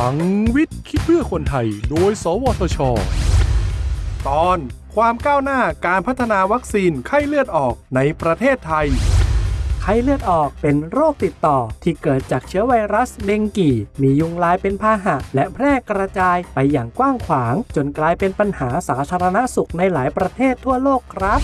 ลังวิทย์คิดเพื่อคนไทย โดย สวทช ตอนความก้าวหน้าการพัฒนาวัคซีนไข้เลือดออกในประเทศไทย ไข้เลือดออกเป็นโรคติดต่อที่เกิดจากเชื้อไวรัสเดงกี มียุงลายเป็นพาหะ และแพร่กระจายไปอย่างกว้างขวาง จนกลายเป็นปัญหาสาธารณสุขในหลายประเทศทั่วโลกครับ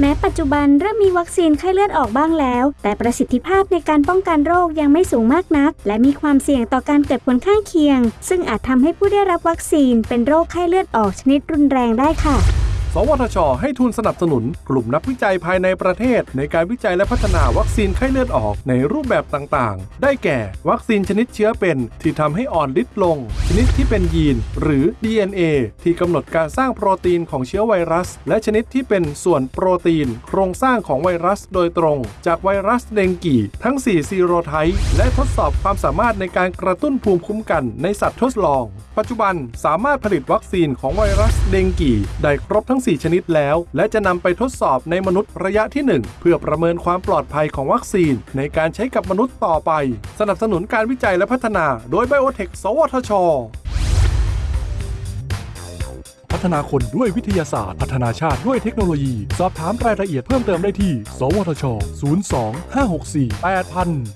แม้ปัจจุบันเริ่มมีวัคซีนไข้เลือดออกบ้างแล้ว แต่ประสิทธิภาพในการป้องกันโรคยังไม่สูงมากนัก และมีความเสี่ยงต่อการเกิดผลข้างเคียง ซึ่งอาจทำให้ผู้ได้รับวัคซีนเป็นโรคไข้เลือดออกชนิดรุนแรงได้ค่ะ สวทช ให้ทุนสนับสนุน กลุ่มนักวิจัยภายในประเทศ ในการวิจัยและพัฒนาวัคซีนไข้เลือดออกในรูปแบบต่างๆ ได้แก่ วัคซีนชนิดเชื้อเป็น ที่ทำให้อ่อนฤทธิ์ลง ชนิดที่เป็นยีน หรือ DNA ที่กำหนดการสร้างโปรตีนของเชื้อไวรัส และชนิดที่เป็นส่วนโปรตีน โครงสร้างของไวรัสโดยตรง จากไวรัสเดงกีทั้ง 4 ซีโรไทป์และทดสอบความสามารถในการกระตุ้นภูมิคุ้มกันในสัตว์ทดลอง ปัจจุบันสามารถผลิตวัคซีนของไวรัสเดงกีได้ครบทั้ง4 ชนิดแล้ว และจะนำไปทดสอบในมนุษย์ระยะที่ 1 เพื่อประเมินความปลอดภัยของวัคซีน ในการใช้กับมนุษย์ต่อไป สนับสนุนการวิจัยและพัฒนา โดยไบโอเทคสวทชพัฒนาคนด้วยวิทยาศาสตร์ พัฒนาชาติด้วยเทคโนโลยี สอบถามรายละเอียดเพิ่มเติมได้ที่ สวทช 02 564 8000